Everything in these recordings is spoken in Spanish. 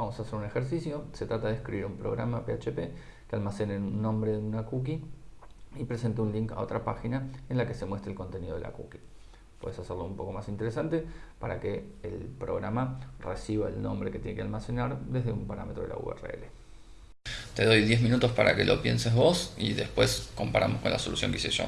Vamos a hacer un ejercicio. Se trata de escribir un programa PHP que almacene un nombre de una cookie y presente un link a otra página en la que se muestre el contenido de la cookie. Puedes hacerlo un poco más interesante para que el programa reciba el nombre que tiene que almacenar desde un parámetro de la URL. Te doy 10 minutos para que lo pienses vos y después comparamos con la solución que hice yo.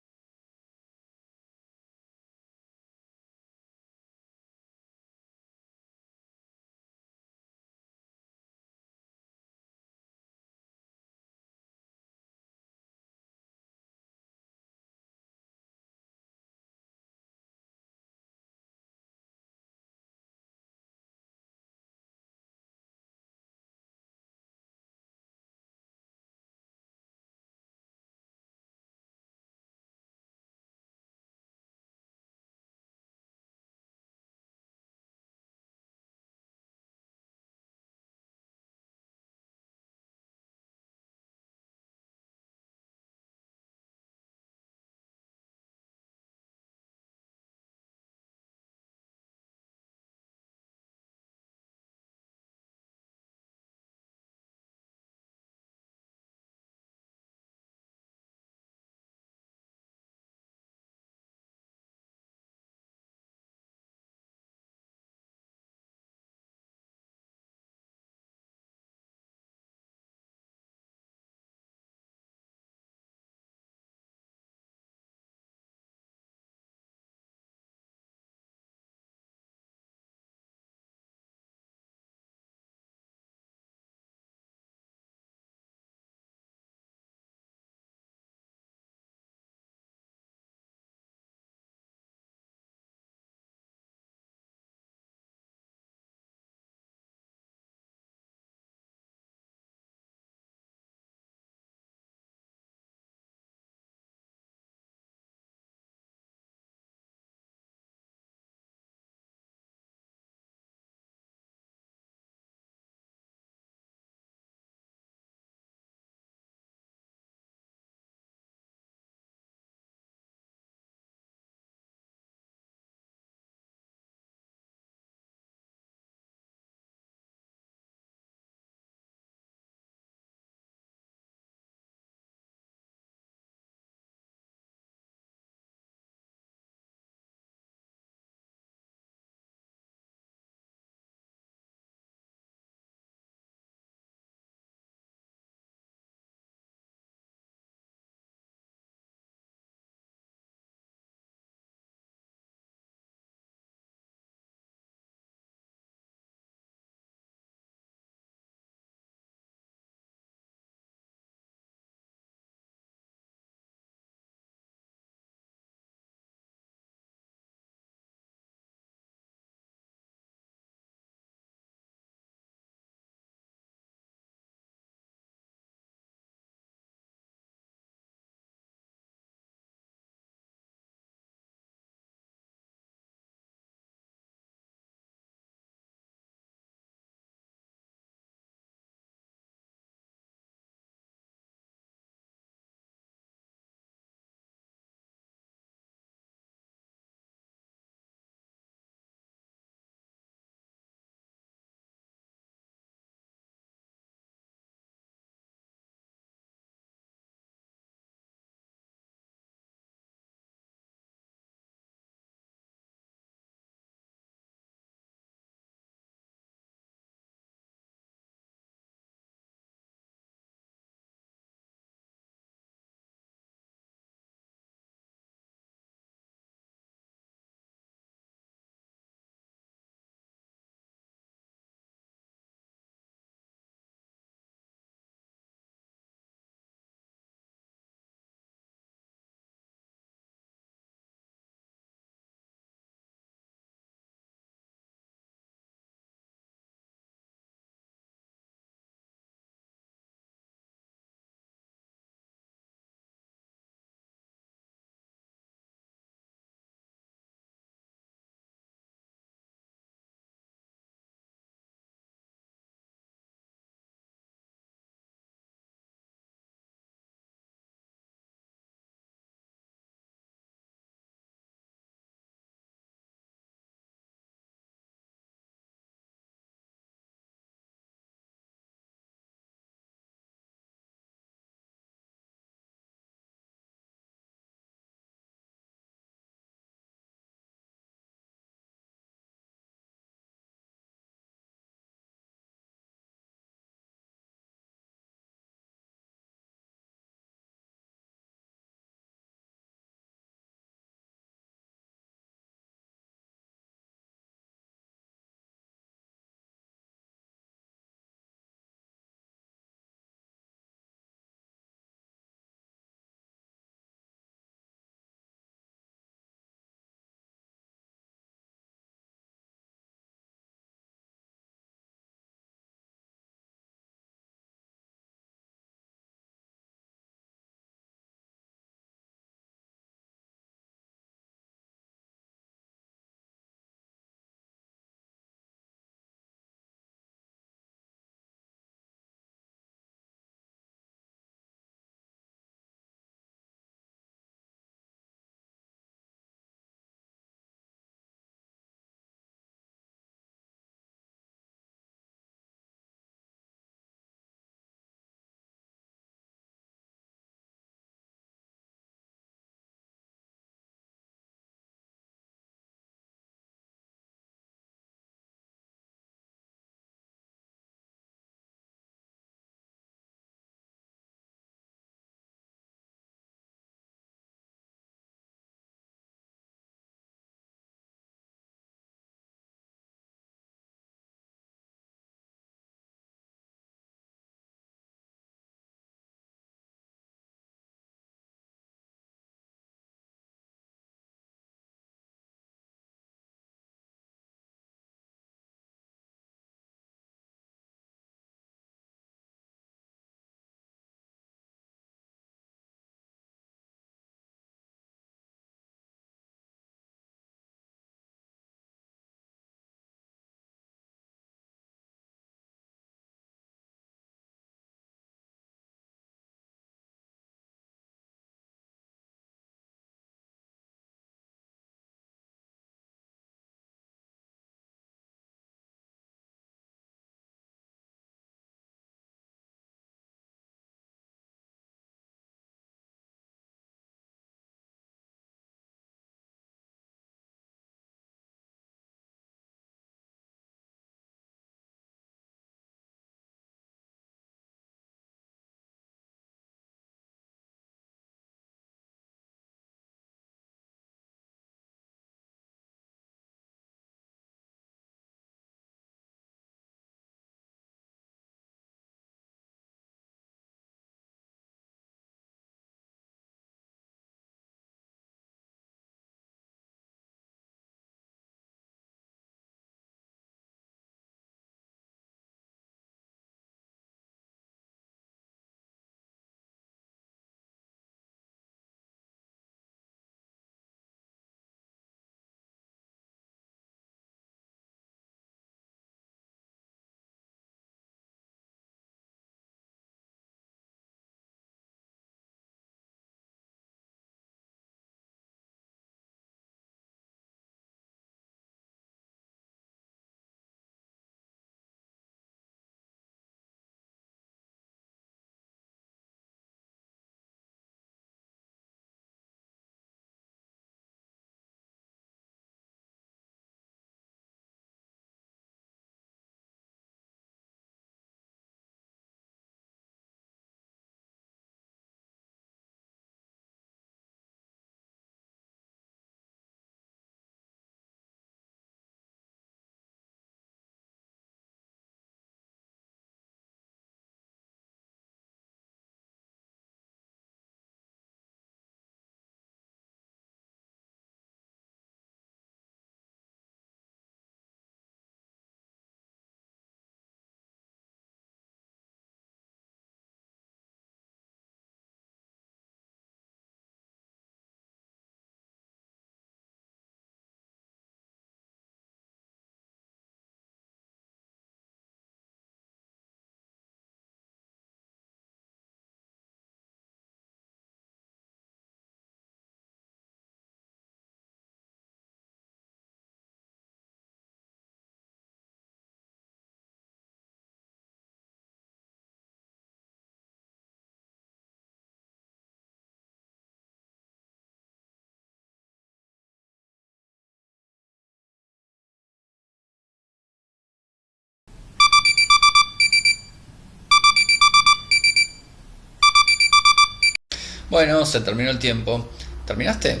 Bueno, se terminó el tiempo. ¿Terminaste?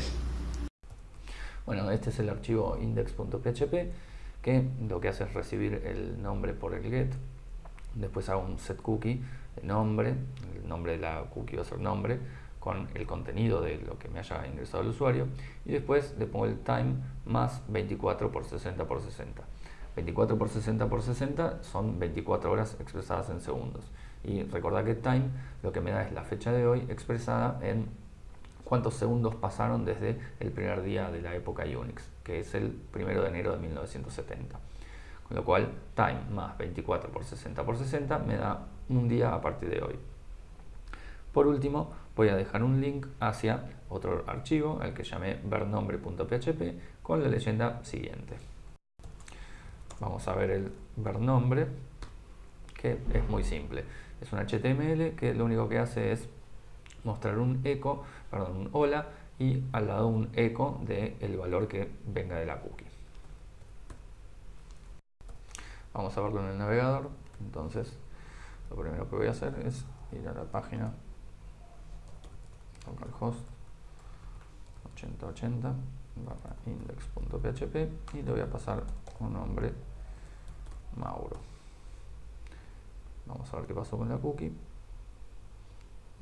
Bueno, este es el archivo index.php que lo que hace es recibir el nombre por el get. Después hago un set cookie, el nombre, el nombre de la cookie va a ser nombre, con el contenido de lo que me haya ingresado el usuario. Y después le pongo el time más 24 por 60 por 60. 24 por 60 por 60 son 24 horas expresadas en segundos. Y recordad que time lo que me da es la fecha de hoy expresada en cuántos segundos pasaron desde el primer día de la época Unix, que es el primero de enero de 1970. Con lo cual, time más 24 por 60 por 60 me da un día a partir de hoy. Por último, voy a dejar un link hacia otro archivo, al que llamé vernombre.php, con la leyenda siguiente. Vamos a ver el vernombre, que es muy simple. Es un HTML que lo único que hace es mostrar un eco, perdón, un hola y al lado un eco del valor que venga de la cookie. Vamos a verlo en el navegador. Entonces, lo primero que voy a hacer es ir a la página localhost 8080 barra index.php y le voy a pasar un nombre Mauro. A ver qué pasó con la cookie.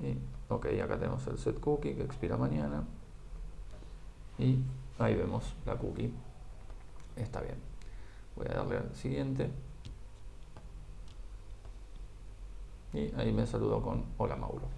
Y, ok, acá tenemos el set cookie que expira mañana. Y ahí vemos la cookie. Está bien. Voy a darle al siguiente. Y ahí me saludo con Hola Mauro.